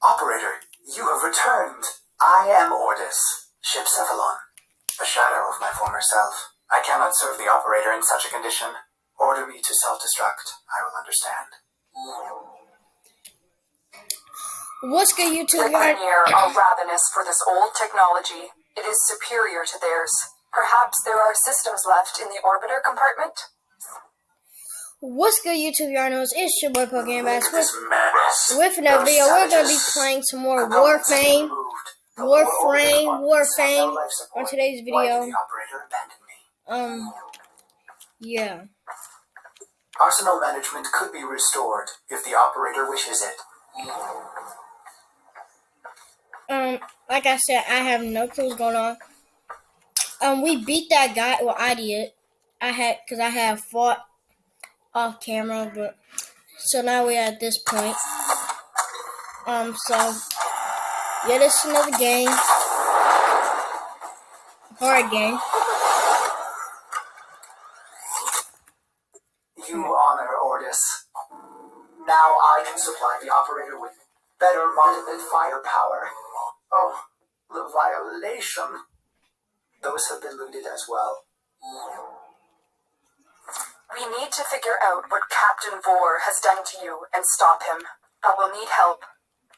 Operator, you have returned. I am Ordis, ship Cephalon, a shadow of my former self. I cannot serve the operator in such a condition. Order me to self-destruct. I will understand. What's good, YouTube? The Vanir are ravenous for this old technology. It is superior to theirs. Perhaps there are systems left in the orbiter compartment? What's good, YouTube Yarnos? It's your boy Pokemon Bass with, with another video. We're gonna be playing some more have Warframe. Warframe, Warframe has no life support. on today's video. did the operator abandon me? Um, yeah. Arsenal management could be restored if the operator wishes it. Um, like I said, I have no clue what's going on. Um, we beat that guy. Well, I did. I had because I had fought off camera, but so now we're at this point. Um, so yeah, this is another game, hard game. You honor Ordis. Now I can supply the operator with better multiple firepower. Oh, the violation. Those have been looted as well. We need to figure out what Captain Vor has done to you and stop him. But we'll need help.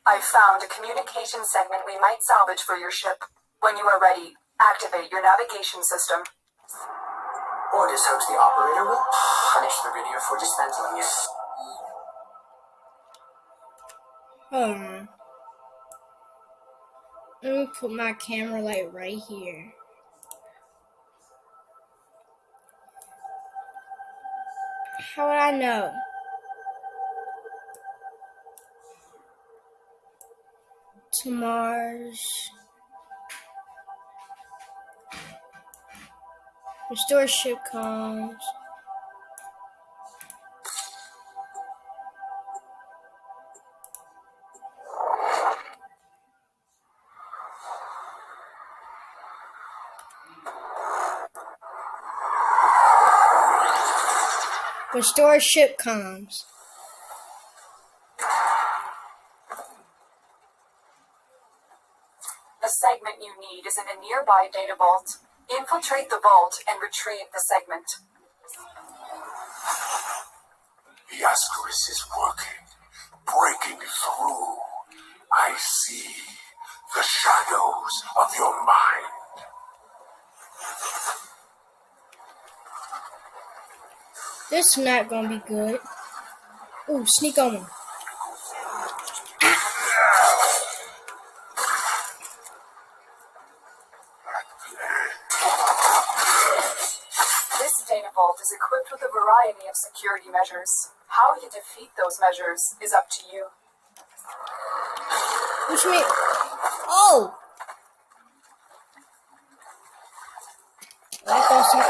I've found a communication segment we might salvage for your ship. When you are ready, activate your navigation system. Ordis hopes the operator will punish the Vanir for dismantling it. Hold on. Let me put my camera light right here. How would I know? To Mars. Restore ship comms. Restore ship comms. The segment you need is in a nearby data vault. Infiltrate the vault and retrieve the segment. The Ascaris is working, breaking through. I see the shadows of your mind. This is not gonna be good. Ooh, sneak on him. This data vault is equipped with a variety of security measures. How you defeat those measures is up to you. What you mean? Oh goes some-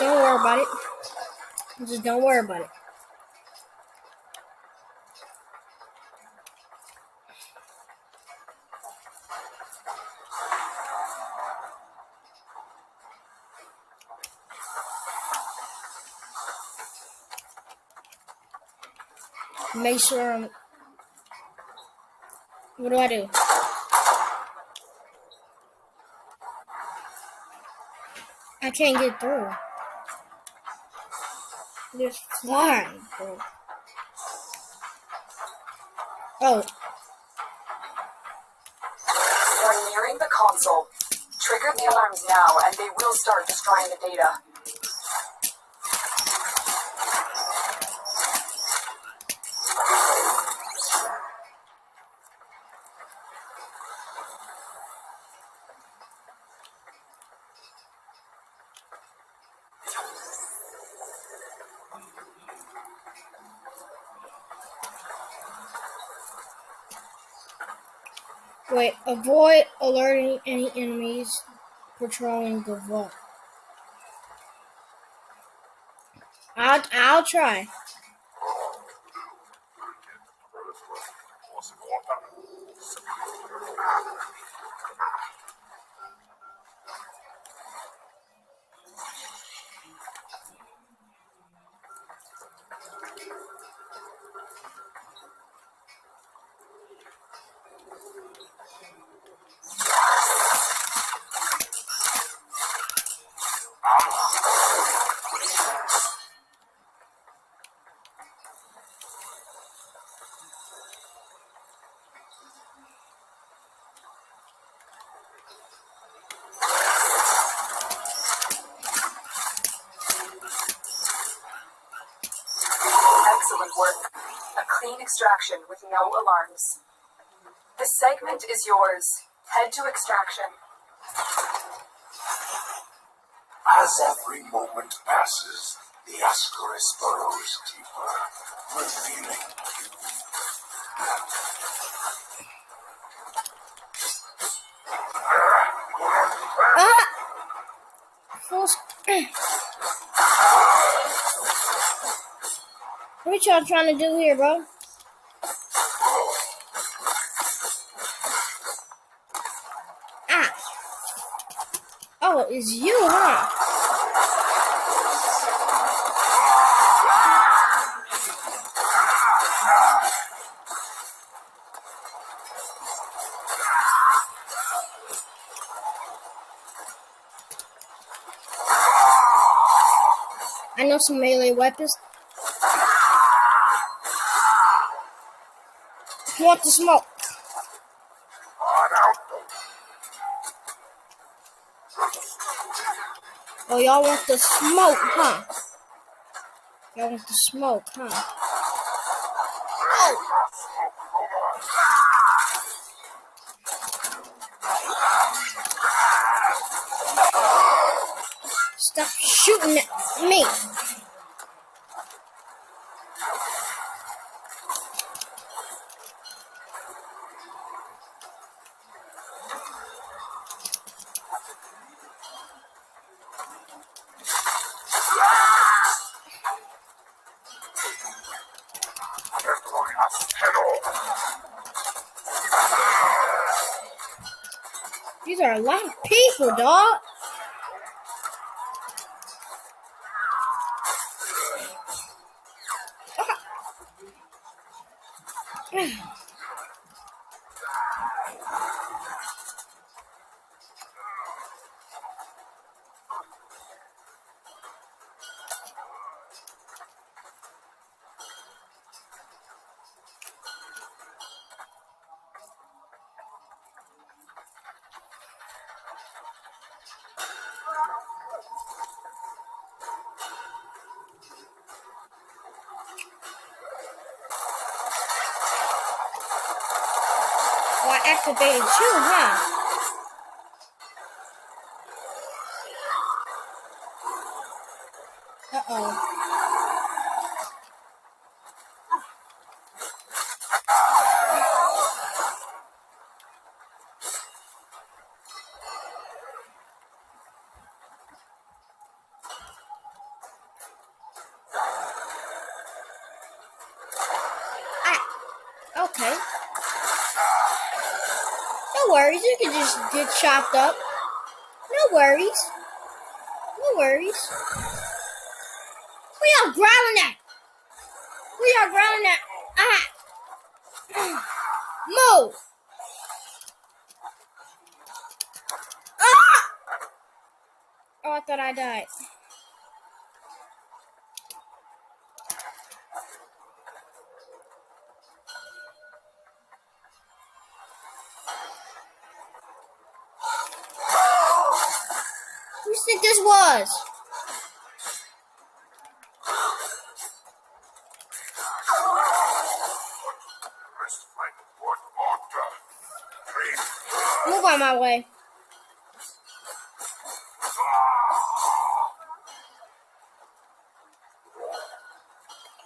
Don't worry about it. Just don't worry about it. Make sure I'm. What do I do? I can't get through. There's flying, bro. Oh, You're nearing the console. Trigger the alarms now and they will start destroying the data. Wait. Avoid alerting any enemies patrolling the vault. I'll, I'll try. Excellent work. A clean extraction with no alarms. This segment is yours. Head to extraction. As every moment passes, the Ascaris burrows deeper, revealing Ah! Full sc- What y'all trying to do here, bro? Ah! Oh, it's you, huh? I know some melee weapons. Want the smoke? Oh, y'all want the smoke, huh? Y'all want the smoke, huh? Stop shooting at me. Head off. These are a lot of people, dog. Oh, I activated you, huh? Uh oh. Ah, okay. No worries, you can just get chopped up. No worries. No worries. We are growling at. We are growling at. Ah. Move. Ah! Oh, I thought I died. Who you think this was? Rest my foot order. Please. Move on my way.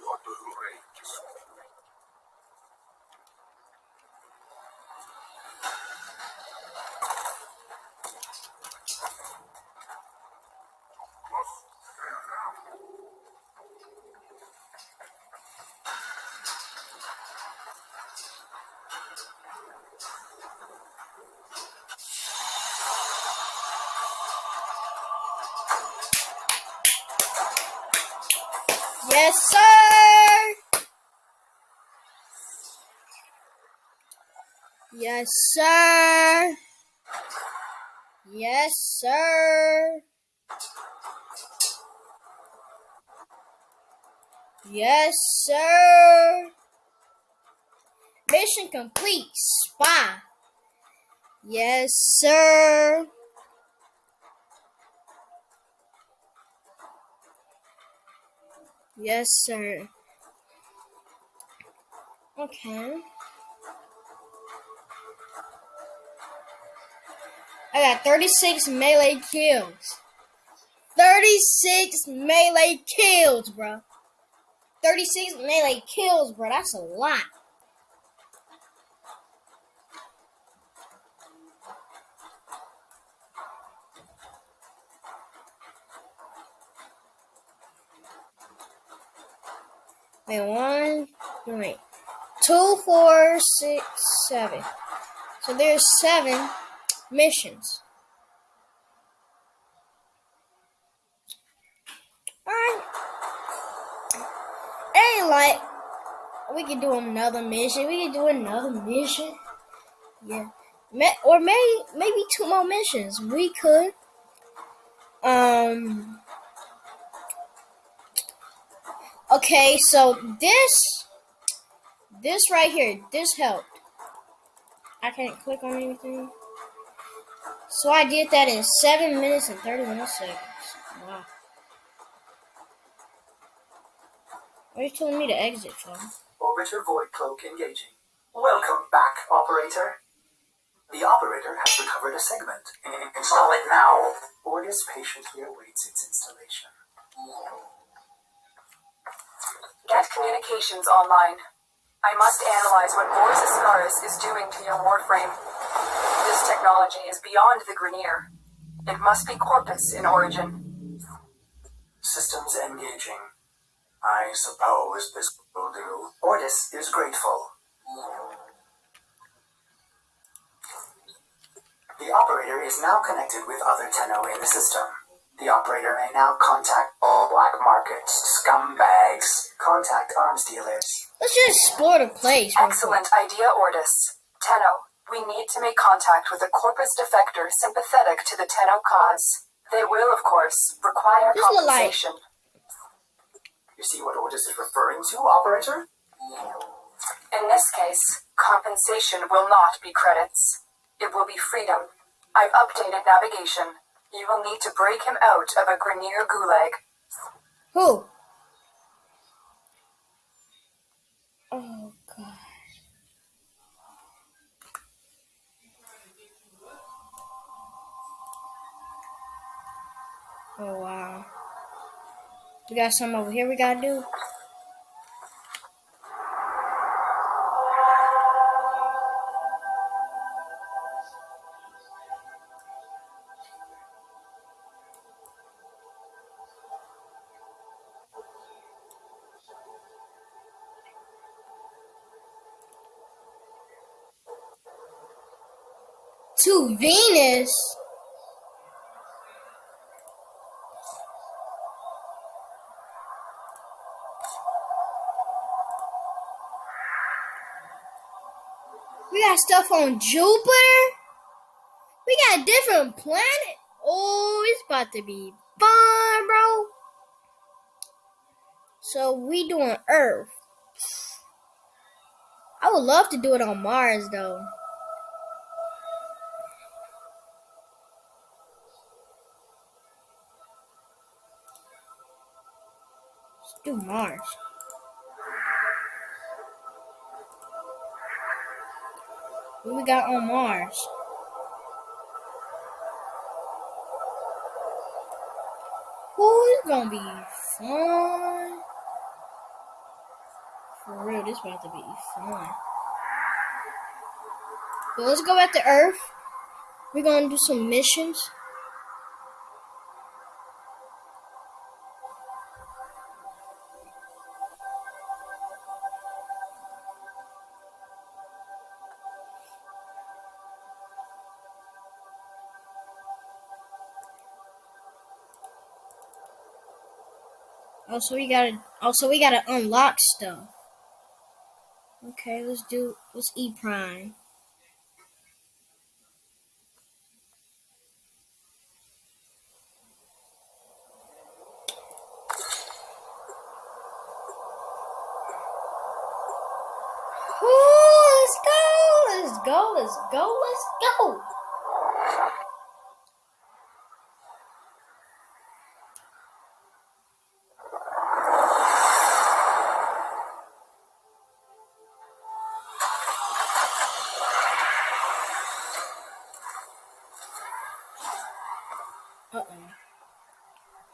You're too late. Yes, sir. Yes, sir. Yes, sir. Yes, sir. Mission complete. Spy. Yes, sir. Yes, sir. Okay. I got 36 melee kills. 36 melee kills, bro. 36 melee kills, bro. That's a lot. Wait, one, wait, two, four, six, seven. So there's seven missions. Alright. Ain't like we could do another mission. We could do another mission. Yeah. Or maybe maybe two more missions. We could. Um Okay, so this this right here, this helped. I can't click on anything. So I did that in 7 minutes and 31 seconds. Wow. Are you telling me to exit from? Orbiter Void Cloak engaging. Welcome back, operator. The operator has recovered a segment. Install it now. Ordis patiently awaits its installation. Get communications online. I must analyze what Vor's Ascaris is doing to your warframe. This technology is beyond the Grineer. It must be Corpus in origin. Systems engaging. I suppose this will do. Ordis is grateful. The operator is now connected with other Tenno in the system. The operator may now contact all black market scumbags. Contact arms dealers. Let's just explore the place. real quick. Excellent idea, Ordis. Tenno, we need to make contact with a Corpus defector sympathetic to the Tenno cause. They will, of course, require This compensation. You see what Ordis is referring to, operator? In this case, compensation will not be credits. It will be freedom. I've updated navigation. You will need to break him out of a Grineer gulag. Who? Oh god. Oh wow. We got some over here we gotta do. Venus. We got stuff on Jupiter. We got a different planet. Oh, it's about to be fun, bro. So we doing Earth. I would love to do it on Mars though. Do Mars. What we got on Mars? It's gonna be fun. For real, this about to be fun. But let's go back to Earth. We're gonna do some missions. Also, we gotta. Also, we gotta unlock stuff. Okay, let's do. Let's E Prime. Ooh, let's go! Let's go! Let's go! Let's go!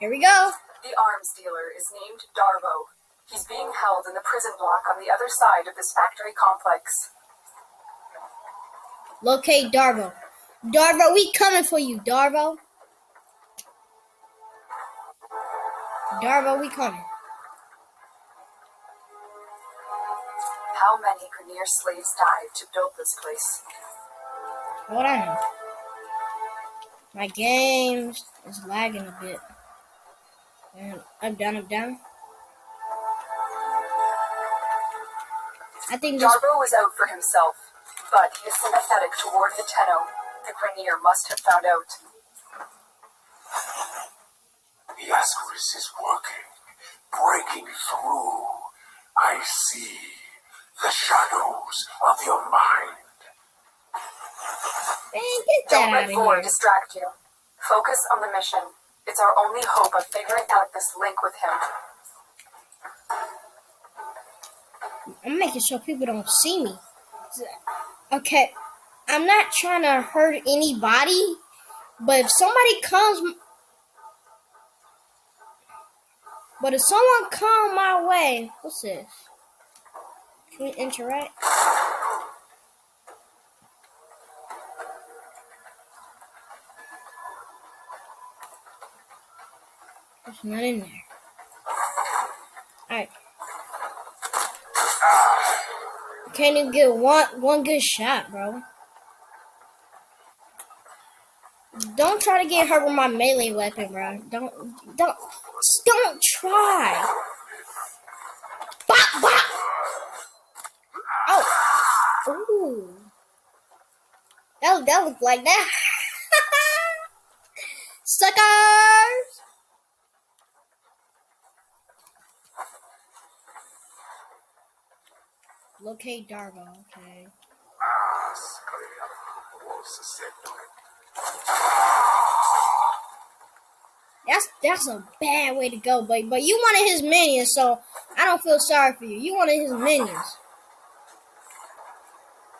Here we go. The arms dealer is named Darvo. He's being held in the prison block on the other side of this factory complex. Locate Darvo. Darvo, we coming for you, Darvo. Darvo, we coming. How many Grineer slaves died to build this place? Hold on. My games is lagging a bit. And up, down, up, down. I think this. Darvo was out for himself, but he is sympathetic toward the Tenno. The Grineer must have found out. The Ascaris is working, breaking through. I see the shadows of your mind. Man, get that Don't let of Vor distract you. Focus on the mission. It's our only hope of figuring out this link with him. I'm making sure people don't see me. Okay, I'm not trying to hurt anybody, but if somebody comes, but if someone come my way, what's this? Can we interact? None in there. Alright. Can't even get one one good shot, bro. Don't try to get hurt with my melee weapon, bro. Don't don't don't try. Bop bop. Oh. Ooh. That that looked like that. Suckers. Locate Darvo. Okay. That's that's a bad way to go, but but you wanted his minions, so I don't feel sorry for you. You wanted his minions,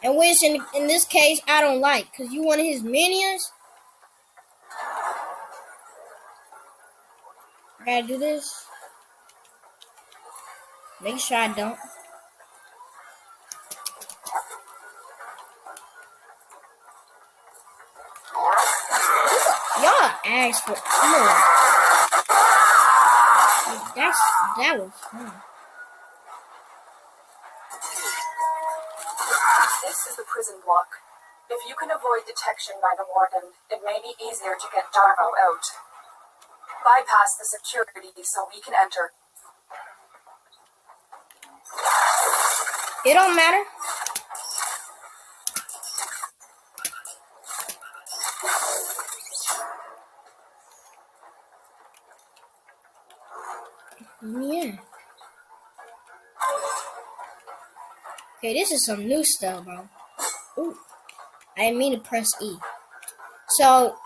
and which in in this case I don't like, cause you wanted his minions. I gotta do this. Make sure I don't. Y'all asked for more. That's that was fun. This is the prison block. If you can avoid detection by the warden, it may be easier to get Darvo out. Bypass the security so we can enter. It don't matter. Yeah. Okay, this is some new stuff, bro. Ooh. I didn't mean to press E. So,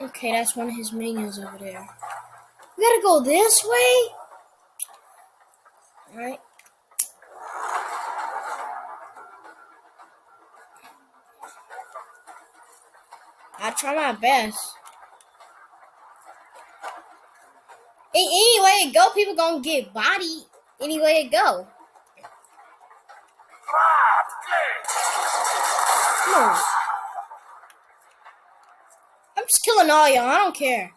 okay, that's one of his minions over there. We gotta go this way? Alright. I try my best. A- Any way it go, people gonna get bodied. Any way it go. Come on. I'm just killing all y'all. I don't care.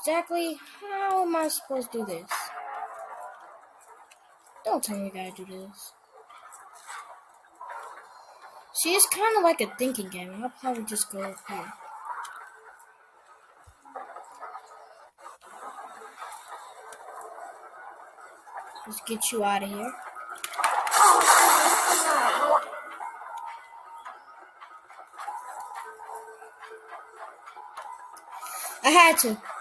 Exactly how am I supposed to do this? Don't tell me I gotta do this. See, it's kind of like a thinking game. I'll probably just go up here. Let's get you out of here. I had to.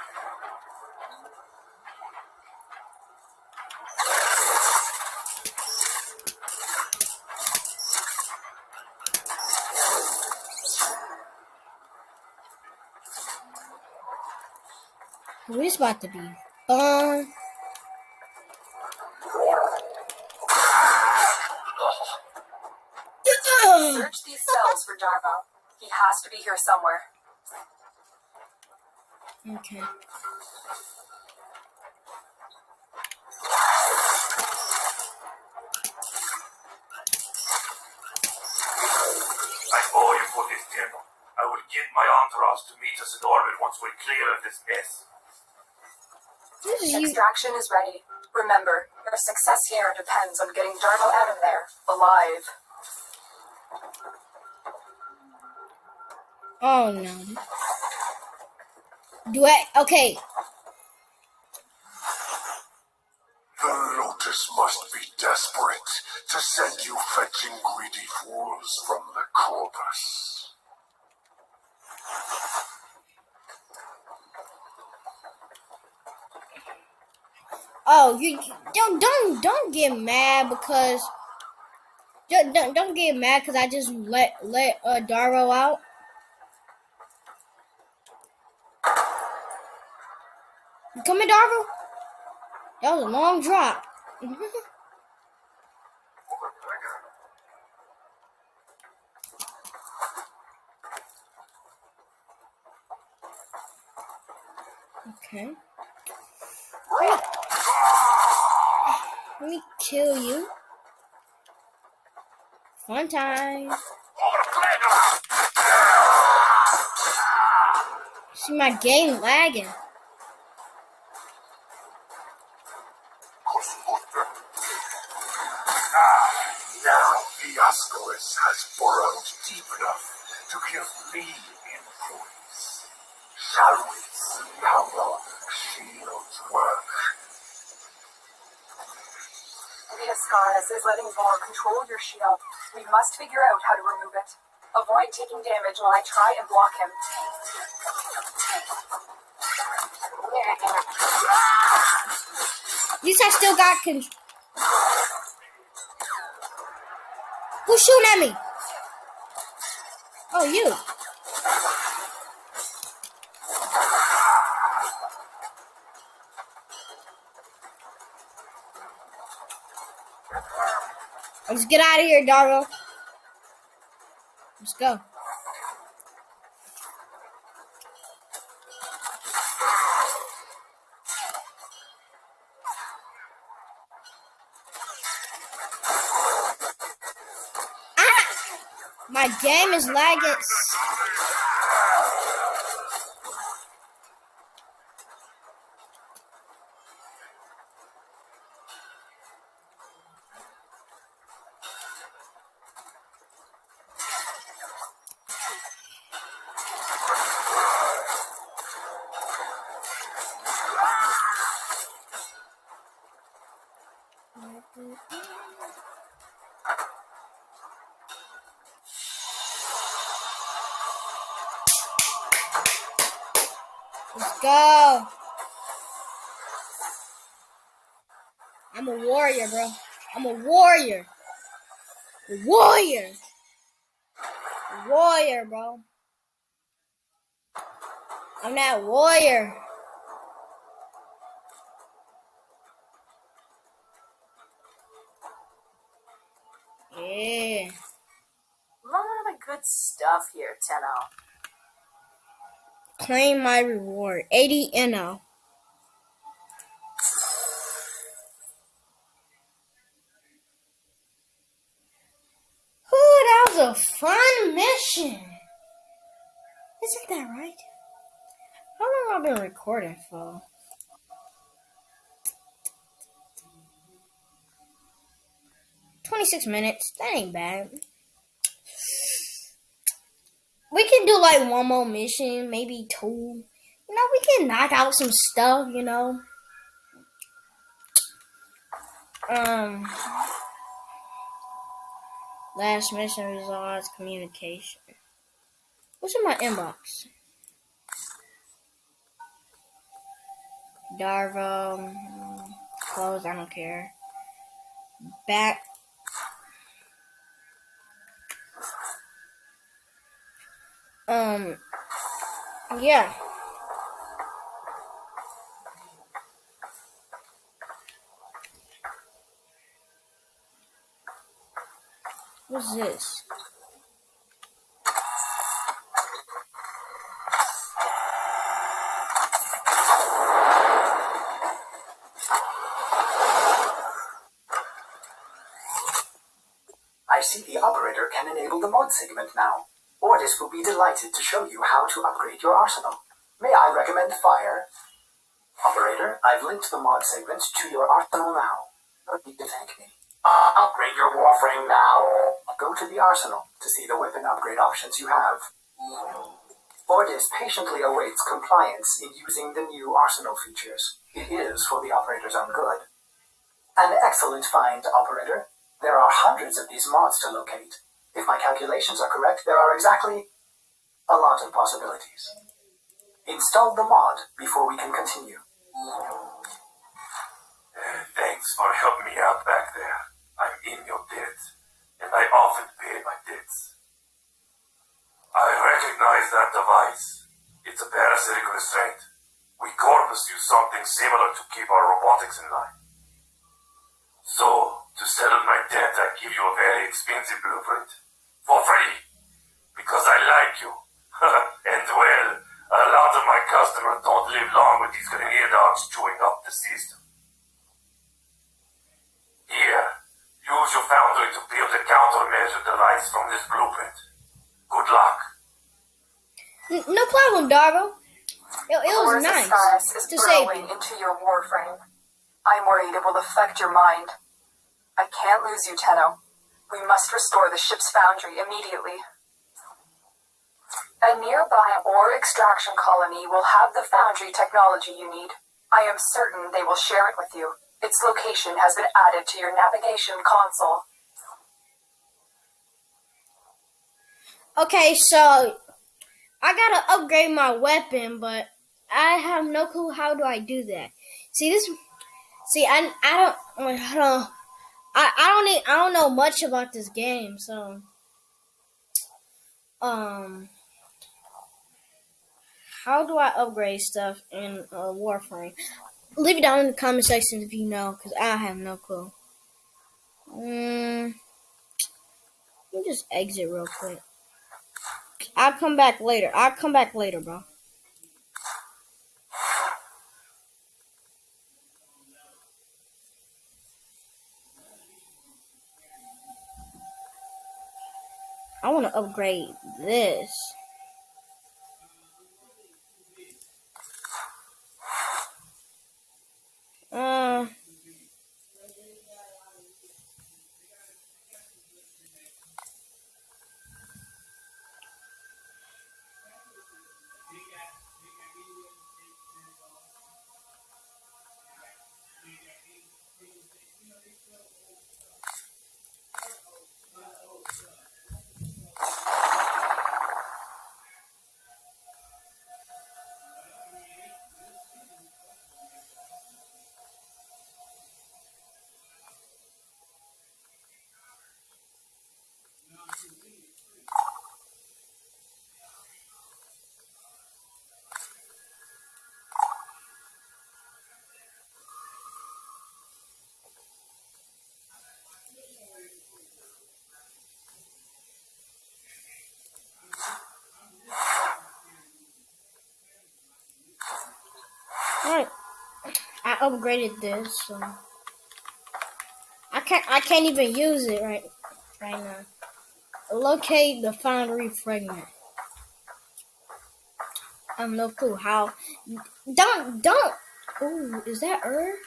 Who is about to be Uh. Search these cells for Darvo. He has to be here somewhere. Okay. I will get my entourage to meet us in orbit once we're clear of this mess. Extraction is ready. Remember, your success here depends on getting Darvo out of there, alive. Oh no. Do I? Okay. The Lotus must be desperate to send you fetching greedy fools from the corpus. Oh, you don't don't don't get mad because don't don't, don't get mad because I just let let uh, Darvo out. You coming, Darvo? That was a long drop. okay. Let me kill you. One time. See my game lagging. Diascaris is letting Vor control your shield. We must figure out how to remove it. Avoid taking damage while I try and block him. At least I still got con- Who's shooting at me? Oh, you. Let's get out of here, Darvo. Let's go. Ah! My game is lagging. Warrior. Warrior, bro. I'm that warrior. Yeah. lot of good stuff here, Tenno. Claim my reward. 80 NO. A fun mission. Isn't that right? How long have I been recording for? Twenty-six minutes. That ain't bad. We can do like one more mission, maybe two. You know, we can knock out some stuff. You know. Um. Last mission results communication. What's in my inbox? Darvo. Close, I don't care. Back. Um. Yeah. What's this? I see the operator can enable the mod segment now. Ordis will be delighted to show you how to upgrade your arsenal. May I recommend Fire? Operator, I've linked the mod segment to your arsenal now. No need to thank me. Uh, upgrade your warframe now. Go to the arsenal to see the weapon upgrade options you have. Ordis patiently awaits compliance in using the new arsenal features. It is for the operator's own good. An excellent find, operator. There are hundreds of these mods to locate. If my calculations are correct, there are exactly a lot of possibilities. Install the mod before we can continue. Thanks for helping me out back there. I'm in your debt, and I often pay my debts. I recognize that device. It's a parasitic restraint. We Corpus use something similar to keep our robotics in line. So, to settle my debt, I give you a very expensive blueprint. For free. Because I like you. and well, a lot of my customers don't live long with these Grineer dogs chewing up the system. Here, use your foundry to build a countermeasure device from this blueprint. Good luck. N- no problem, Darvo. It, it was Horus nice Osiris is to save burrowing you. into your warframe. I'm worried it will affect your mind. I can't lose you, Tenno. We must restore the ship's foundry immediately. A nearby ore extraction colony will have the foundry technology you need. I am certain they will share it with you. Its location has been added to your navigation console. Okay, so I gotta upgrade my weapon, but I have no clue how do I do that. See this? See, I I don't I don't I, I don't need, I don't know much about this game, so um, how do I upgrade stuff in uh, Warframe? Leave it down in the comment section if you know, because I have no clue. Um, let me just exit real quick. I'll come back later. I'll come back later, bro. I want to upgrade this. Uh, alright. I upgraded this, so I can't. I can't even use it right right now. Locate the foundry fragment. I have no clue how. Don't don't. Ooh, is that Earth?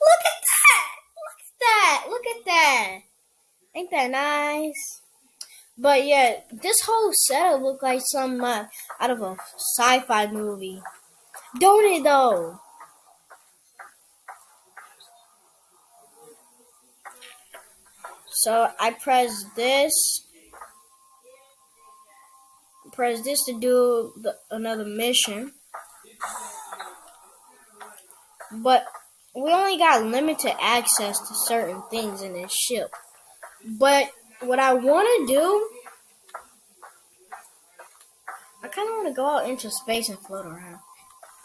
Look at that! Look at that! Look at that! Ain't that nice? But yeah, this whole setup looked like some uh, out of a sci-fi movie. Don't it though? So I press this. Press this to do the, another mission. But we only got limited access to certain things in this ship. But what I want to do, I kind of want to go out into space and float around.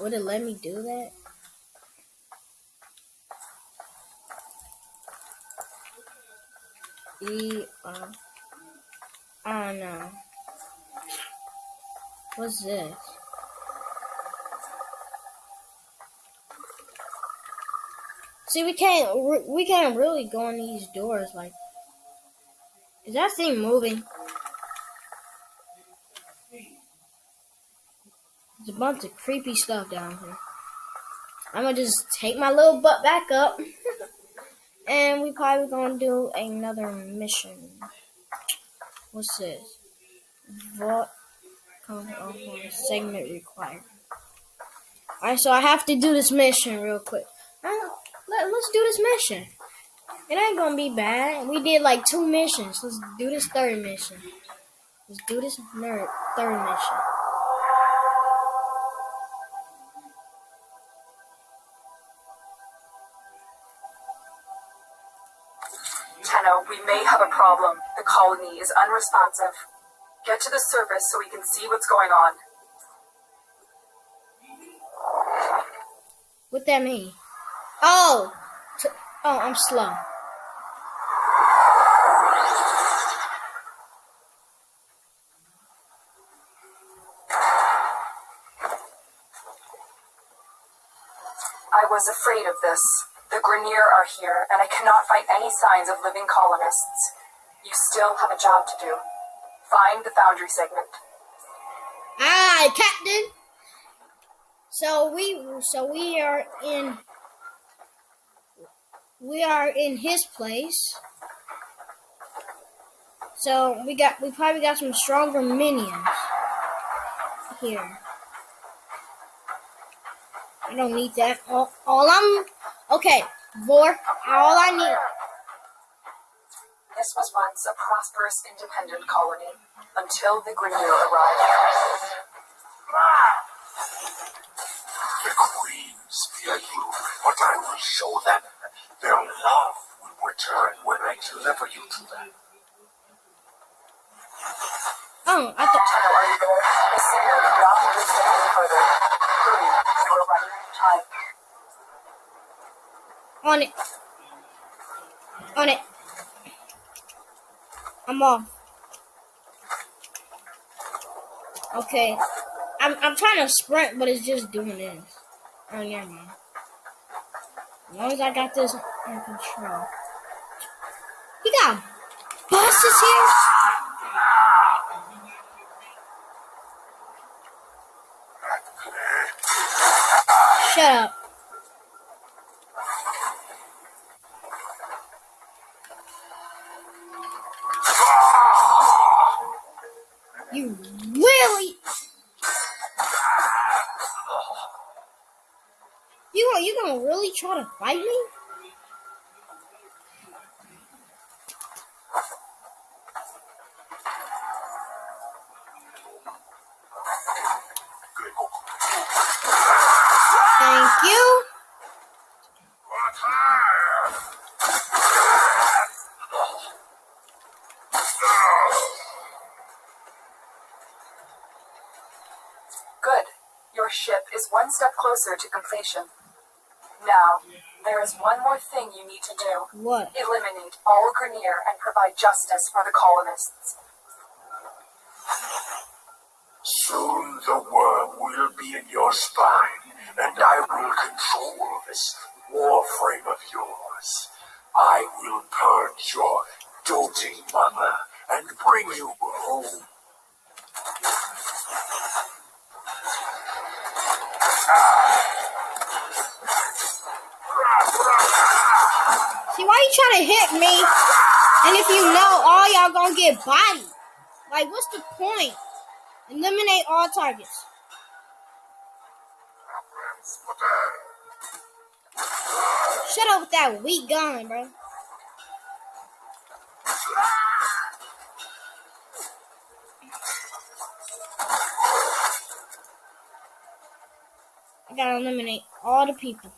Would it let me do that? E uh I don't. What's this? See, we can't we can't really go in these doors. Like, is that thing moving? A bunch of creepy stuff down here. I'm gonna just take my little butt back up, and we probably gonna do another mission. What's this? Vault segment required. Alright, so I have to do this mission real quick. Let, let's do this mission. It ain't gonna be bad. We did like two missions. Let's do this third mission. Let's do this third mission. We may have a problem. The colony is unresponsive. Get to the surface so we can see what's going on. What that mean? Oh, oh, I'm slow. I was afraid of this. The Grineer are here, and I cannot find any signs of living colonists. You still have a job to do. Find the Foundry segment. Aye, Captain. So we, so we are in, we are in his place. So we got, we probably got some stronger minions here. I don't need that. All, all I'm, okay, Vor. All I need. This was once a prosperous independent colony until the Grineer arrived. The queens fear you, but I will show them their love will return when I deliver you to them. Oh, I thought. Tenno, are you there? The signal cannot be further. Hurry, you are running out of time. On it. On it. I'm off. Okay. I'm I'm trying to sprint, but it's just doing this. Oh, never mind. As long as I got this in control. He got buses here? Shut up. You really? You you gonna really try to fight me? Thank you. Good. Your ship is one step closer to completion. Now, there is one more thing you need to do. What? Eliminate all Grineer and provide justice for the colonists. Soon the worm will be in your spine, and I will control this warframe of yours. I will purge your doting mother and bring you home. Ah! See why you trying to hit me? And if you know, all y'all gonna get bodied. Like, what's the point? Eliminate all targets. Shut up with that weak gun, bro. I gotta eliminate all the people.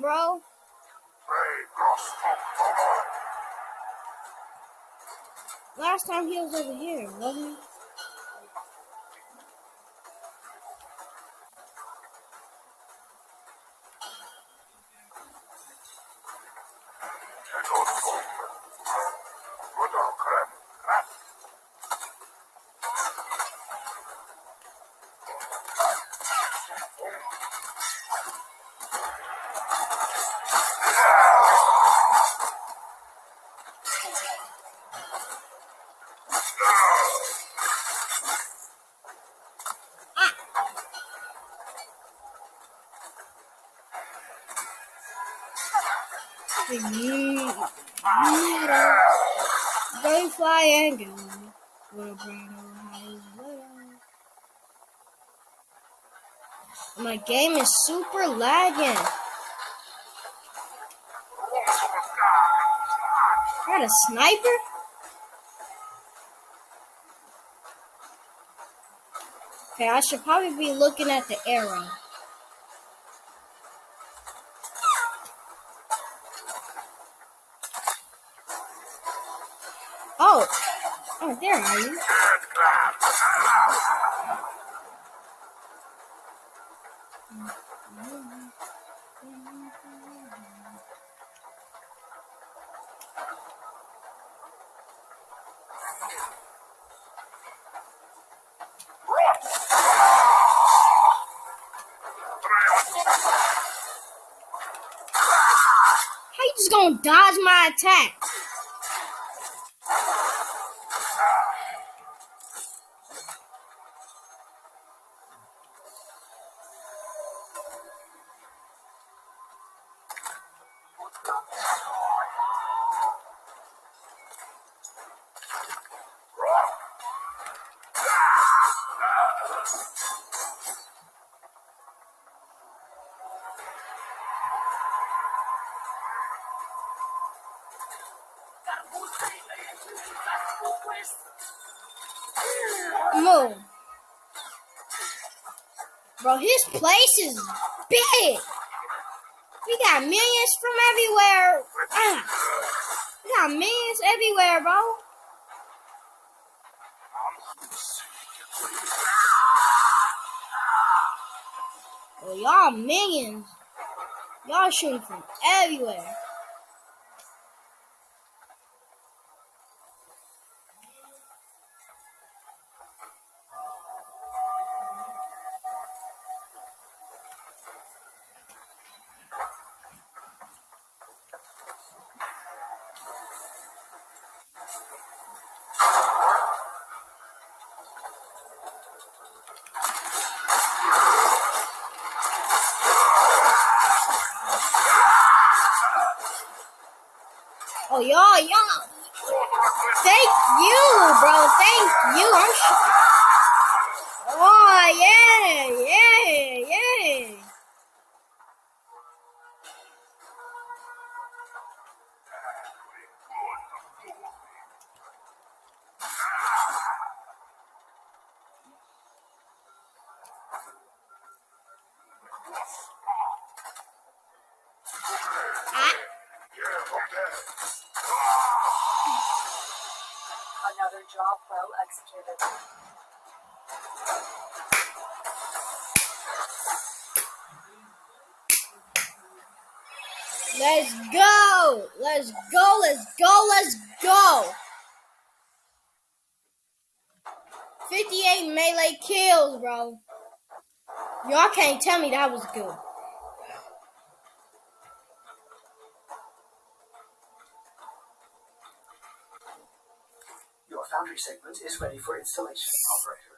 Bro? Last time he was over here, wasn't he? You, Go fly and go. What a brand My game is super lagging. Got a sniper? Okay, I should probably be looking at the arrow. Oh, oh, there are you. How you just gonna dodge my attack? His place is big. We got millions from everywhere. Ah. We got millions everywhere, bro. Well, y'all millions. Y'all shooting from everywhere. 58 melee kills, bro. Y'all can't tell me that was good. Your foundry segment is ready for installation, operator.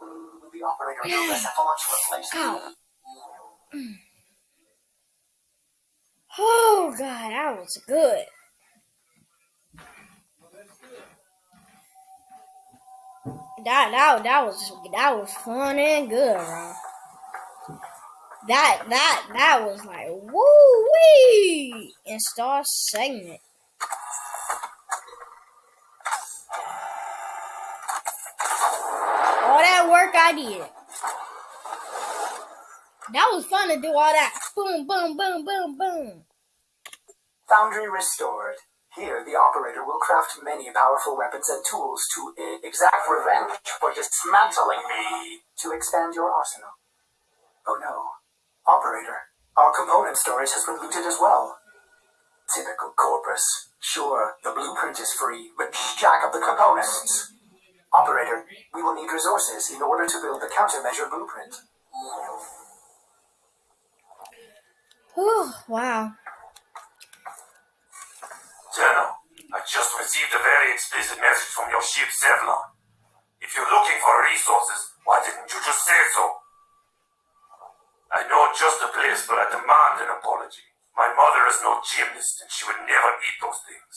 Will the operator know the launch replace Ow. Oh god, that was good. That that that was that was fun and good, bro. That that that was like woo wee install segment. All that work I did. That was fun to do all that. Boom, boom, boom, boom, boom. Foundry restored. Here, the operator will craft many powerful weapons and tools to exact revenge for dismantling me to expand your arsenal. Oh no. Operator, our component storage has been looted as well. Typical Corpus. Sure, the blueprint is free, but jack up the components. Operator, we will need resources in order to build the countermeasure blueprint. Whew, wow. General, I just received a very explicit message from your ship, Zevlon. If you're looking for resources, why didn't you just say so? I know just the place, but I demand an apology. My mother is no gymnast, and she would never eat those things.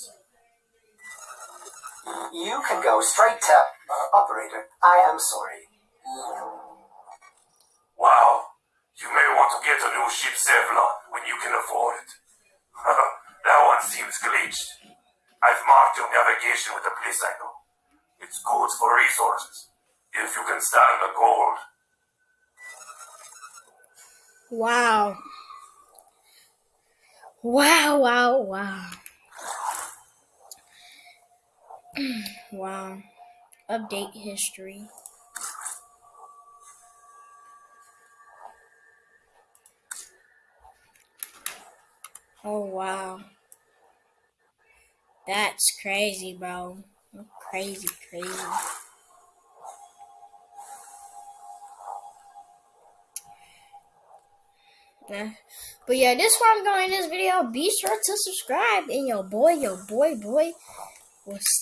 You can go straight to uh, operator. I am sorry. Wow, you may want to get a new ship, Zevlon, when you can afford it. that one seems glitched. I've marked your navigation with a place I know. It's good for resources. If you can stand the cold. Wow. Wow, wow, wow. wow. Update history. Oh, wow. That's crazy, bro. Crazy, crazy. Nah. But yeah, this is where I'm going in this video. Be sure to subscribe. And your boy, your boy, boy